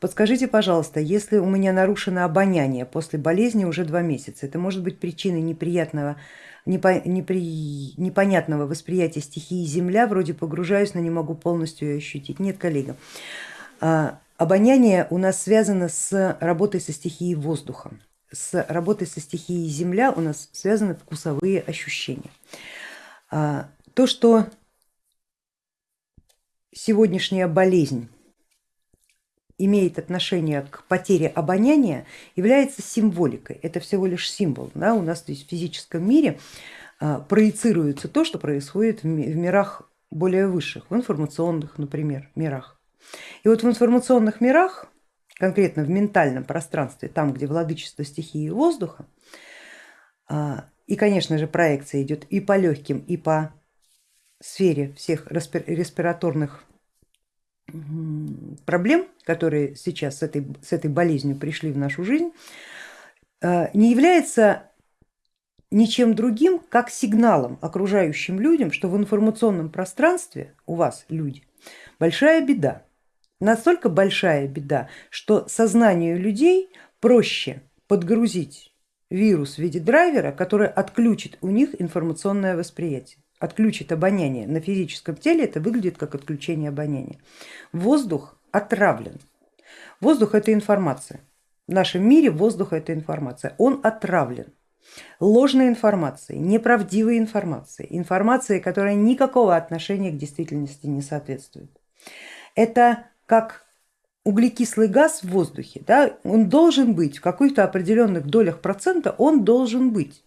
Подскажите, пожалуйста, если у меня нарушено обоняние после болезни уже два месяца, это может быть причиной неприятного, непо, непри, непонятного восприятия стихии Земля, вроде погружаюсь, но не могу полностью ее ощутить. Нет, коллега, а, обоняние у нас связано с работой со стихией воздуха, с работой со стихией Земля у нас связаны вкусовые ощущения. А, то, что сегодняшняя болезнь имеет отношение к потере обоняния, является символикой. Это всего лишь символ. Да? У нас здесь в физическом мире а, проецируется то, что происходит в мирах более высших, в информационных, например, мирах. И вот в информационных мирах, конкретно в ментальном пространстве, там, где владычество стихии воздуха, а, и, конечно же, проекция идет и по легким, и по сфере всех респираторных проблем, которые сейчас с этой, с этой болезнью пришли в нашу жизнь, э, не является ничем другим, как сигналом окружающим людям, что в информационном пространстве у вас люди большая беда. Настолько большая беда, что сознанию людей проще подгрузить вирус в виде драйвера, который отключит у них информационное восприятие отключит обоняние на физическом теле, это выглядит как отключение обоняния. Воздух отравлен. Воздух это информация. В нашем мире воздух это информация. Он отравлен ложной информацией, неправдивой информацией, информацией, которая никакого отношения к действительности не соответствует. Это как углекислый газ в воздухе, да, он должен быть в каких-то определенных долях процента, он должен быть.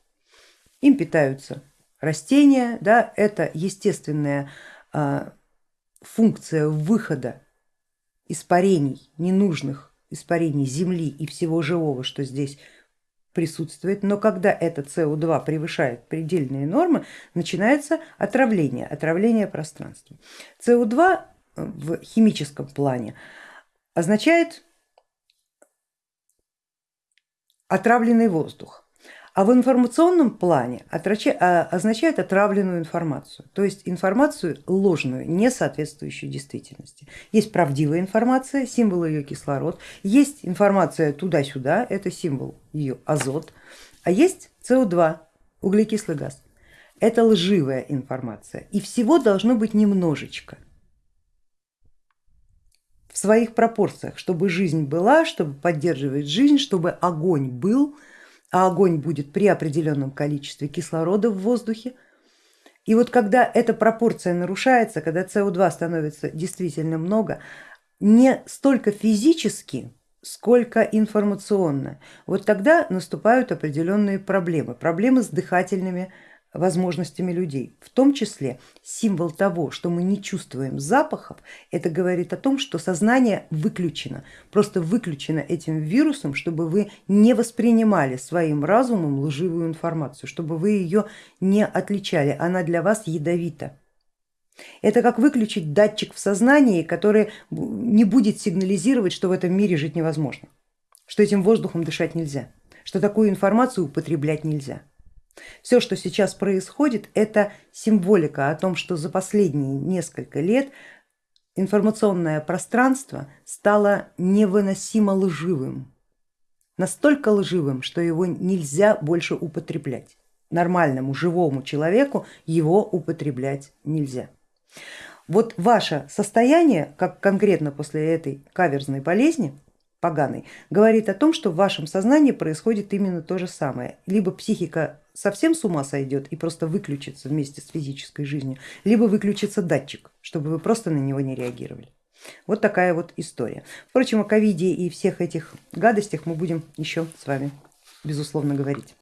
Им питаются растения, да, это естественная а, функция выхода испарений, ненужных испарений земли и всего живого, что здесь присутствует, но когда это СО2 превышает предельные нормы, начинается отравление, отравление пространства. СО2 в химическом плане означает отравленный воздух а в информационном плане а, означает отравленную информацию, то есть информацию ложную, не соответствующую действительности. Есть правдивая информация, символ ее кислород, есть информация туда-сюда, это символ ее азот, а есть СО2, углекислый газ. Это лживая информация и всего должно быть немножечко в своих пропорциях, чтобы жизнь была, чтобы поддерживать жизнь, чтобы огонь был, а огонь будет при определенном количестве кислорода в воздухе. И вот когда эта пропорция нарушается, когда СО2 становится действительно много, не столько физически, сколько информационно, вот тогда наступают определенные проблемы, проблемы с дыхательными возможностями людей. В том числе символ того, что мы не чувствуем запахов, это говорит о том, что сознание выключено, просто выключено этим вирусом, чтобы вы не воспринимали своим разумом лживую информацию, чтобы вы ее не отличали, она для вас ядовита. Это как выключить датчик в сознании, который не будет сигнализировать, что в этом мире жить невозможно, что этим воздухом дышать нельзя, что такую информацию употреблять нельзя. Все, что сейчас происходит, это символика о том, что за последние несколько лет информационное пространство стало невыносимо лживым, настолько лживым, что его нельзя больше употреблять. Нормальному живому человеку его употреблять нельзя. Вот ваше состояние, как конкретно после этой каверзной болезни, поганой, говорит о том, что в вашем сознании происходит именно то же самое. Либо психика совсем с ума сойдет и просто выключится вместе с физической жизнью, либо выключится датчик, чтобы вы просто на него не реагировали. Вот такая вот история. Впрочем, о ковиде и всех этих гадостях мы будем еще с вами безусловно говорить.